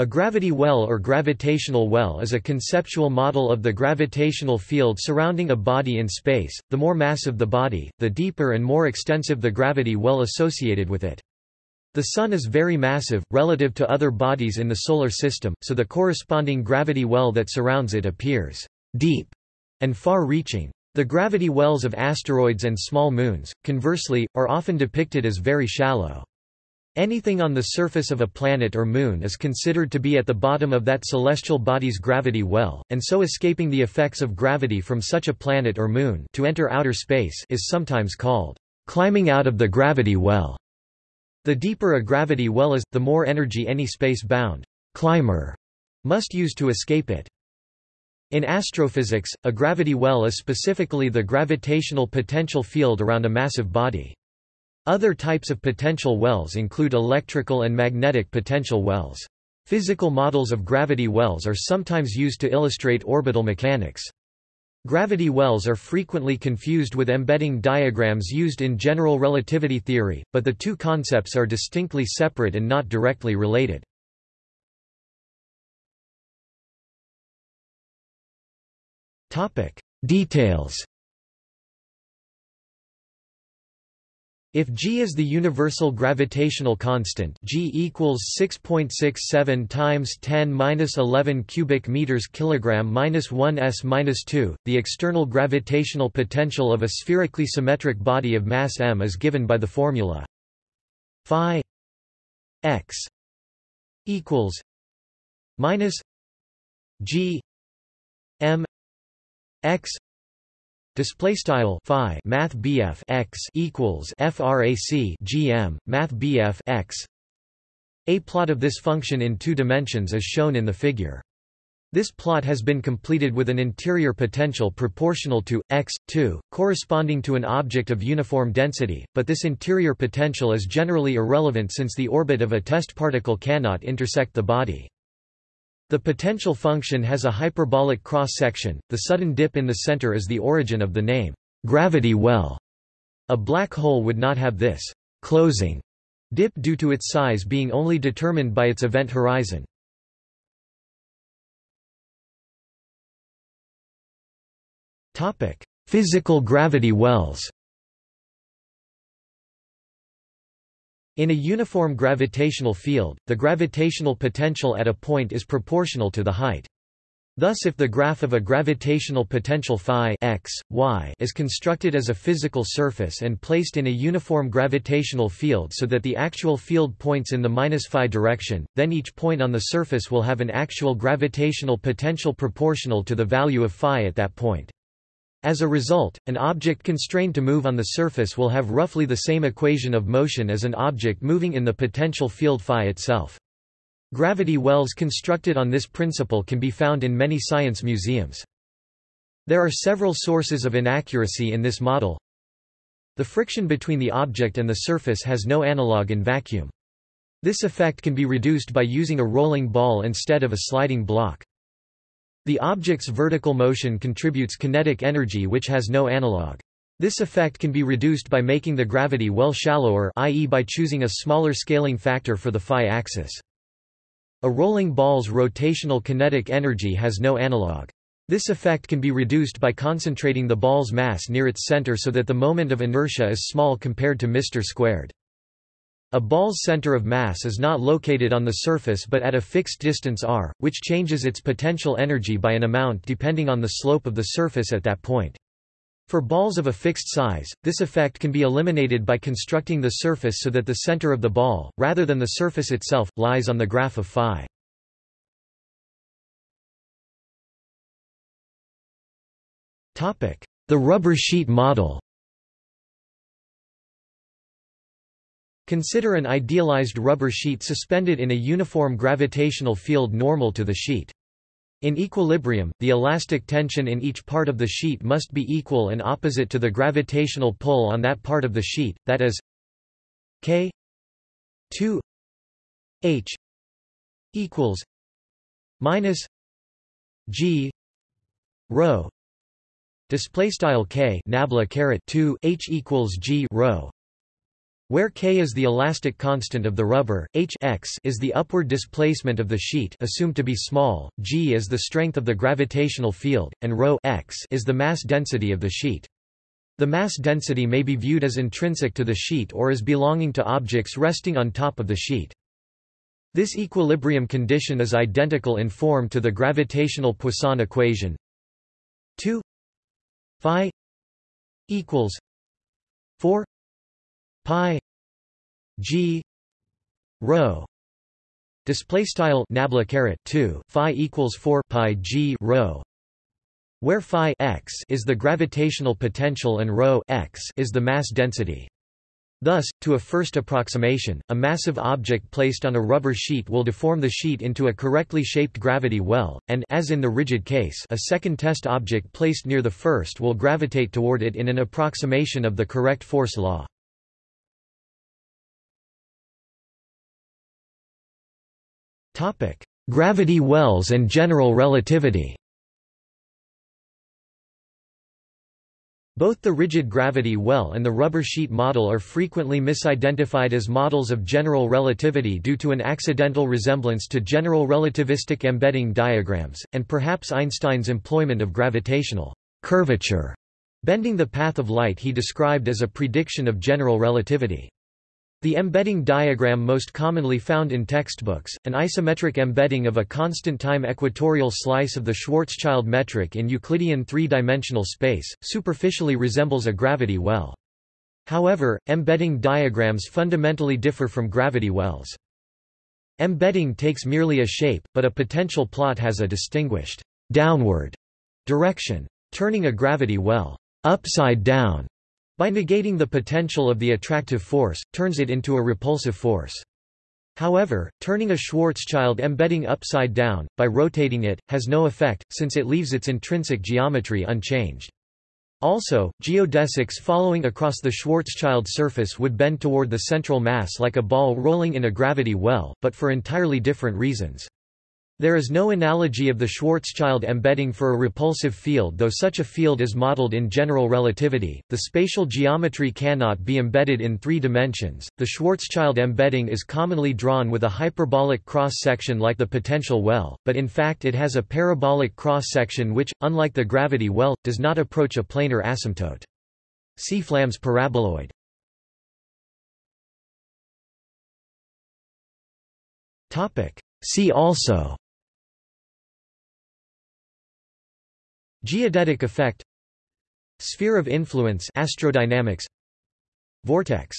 A gravity well or gravitational well is a conceptual model of the gravitational field surrounding a body in space. The more massive the body, the deeper and more extensive the gravity well associated with it. The Sun is very massive, relative to other bodies in the Solar System, so the corresponding gravity well that surrounds it appears deep and far-reaching. The gravity wells of asteroids and small moons, conversely, are often depicted as very shallow. Anything on the surface of a planet or moon is considered to be at the bottom of that celestial body's gravity well, and so escaping the effects of gravity from such a planet or moon to enter outer space is sometimes called climbing out of the gravity well. The deeper a gravity well is, the more energy any space-bound climber must use to escape it. In astrophysics, a gravity well is specifically the gravitational potential field around a massive body. Other types of potential wells include electrical and magnetic potential wells. Physical models of gravity wells are sometimes used to illustrate orbital mechanics. Gravity wells are frequently confused with embedding diagrams used in general relativity theory, but the two concepts are distinctly separate and not directly related. Details If g is the universal gravitational constant, g equals 6.67 times 10^-11 cubic meters kilogram minus 1 s minus 2, the external gravitational potential of a spherically symmetric body of mass m is given by the formula phi x equals minus g m x Display style phi math BF x equals frac gm math BF x. A plot of this function in two dimensions is shown in the figure. This plot has been completed with an interior potential proportional to x 2, corresponding to an object of uniform density, but this interior potential is generally irrelevant since the orbit of a test particle cannot intersect the body. The potential function has a hyperbolic cross-section, the sudden dip in the center is the origin of the name, gravity well. A black hole would not have this closing dip due to its size being only determined by its event horizon. Physical gravity wells In a uniform gravitational field, the gravitational potential at a point is proportional to the height. Thus if the graph of a gravitational potential phi x, y is constructed as a physical surface and placed in a uniform gravitational field so that the actual field points in the minus phi direction, then each point on the surface will have an actual gravitational potential proportional to the value of phi at that point. As a result, an object constrained to move on the surface will have roughly the same equation of motion as an object moving in the potential field phi itself. Gravity wells constructed on this principle can be found in many science museums. There are several sources of inaccuracy in this model. The friction between the object and the surface has no analog in vacuum. This effect can be reduced by using a rolling ball instead of a sliding block. The object's vertical motion contributes kinetic energy which has no analog. This effect can be reduced by making the gravity well shallower i.e. by choosing a smaller scaling factor for the phi axis. A rolling ball's rotational kinetic energy has no analog. This effect can be reduced by concentrating the ball's mass near its center so that the moment of inertia is small compared to mr squared. A ball's center of mass is not located on the surface but at a fixed distance r, which changes its potential energy by an amount depending on the slope of the surface at that point. For balls of a fixed size, this effect can be eliminated by constructing the surface so that the center of the ball, rather than the surface itself, lies on the graph of phi. The rubber sheet model Consider an idealized rubber sheet suspended in a uniform gravitational field normal to the sheet. In equilibrium, the elastic tension in each part of the sheet must be equal and opposite to the gravitational pull on that part of the sheet, that is k 2 h equals minus g rho display style k nabla caret 2 h equals g rho Where k is the elastic constant of the rubber, h x is the upward displacement of the sheet assumed to be small, g is the strength of the gravitational field, and ρ x is the mass density of the sheet. The mass density may be viewed as intrinsic to the sheet or as belonging to objects resting on top of the sheet. This equilibrium condition is identical in form to the gravitational Poisson equation 2 phi equals 4 pi g rho display style nabla caret 2 phi equals 4 pi g rho where phi x is the gravitational potential and rho x is the mass density Thus, to a first approximation, a massive object placed on a rubber sheet will deform the sheet into a correctly shaped gravity well, and as in the rigid case a second test object placed near the first will gravitate toward it in an approximation of the correct force law. Gravity wells and general relativity. Both the rigid gravity well and the rubber sheet model are frequently misidentified as models of general relativity due to an accidental resemblance to general relativistic embedding diagrams, and perhaps Einstein's employment of gravitational curvature, bending the path of light he described as a prediction of general relativity. The embedding diagram most commonly found in textbooks, an isometric embedding of a constant-time equatorial slice of the Schwarzschild metric in Euclidean three-dimensional space, superficially resembles a gravity well. However, embedding diagrams fundamentally differ from gravity wells. Embedding takes merely a shape, but a potential plot has a distinguished downward direction. Turning a gravity well upside down by negating the potential of the attractive force, turns it into a repulsive force. However, turning a Schwarzschild embedding upside down, by rotating it, has no effect, since it leaves its intrinsic geometry unchanged. Also, geodesics following across the Schwarzschild surface would bend toward the central mass like a ball rolling in a gravity well, but for entirely different reasons. There is no analogy of the Schwarzschild embedding for a repulsive field though such a field is modeled in general relativity. The spatial geometry cannot be embedded in three dimensions. The Schwarzschild embedding is commonly drawn with a hyperbolic cross-section like the potential well, but in fact it has a parabolic cross-section which, unlike the gravity well, does not approach a planar asymptote. See Flamm's paraboloid. Topic. See also Geodetic effect. Sphere of influence astrodynamics. Vortex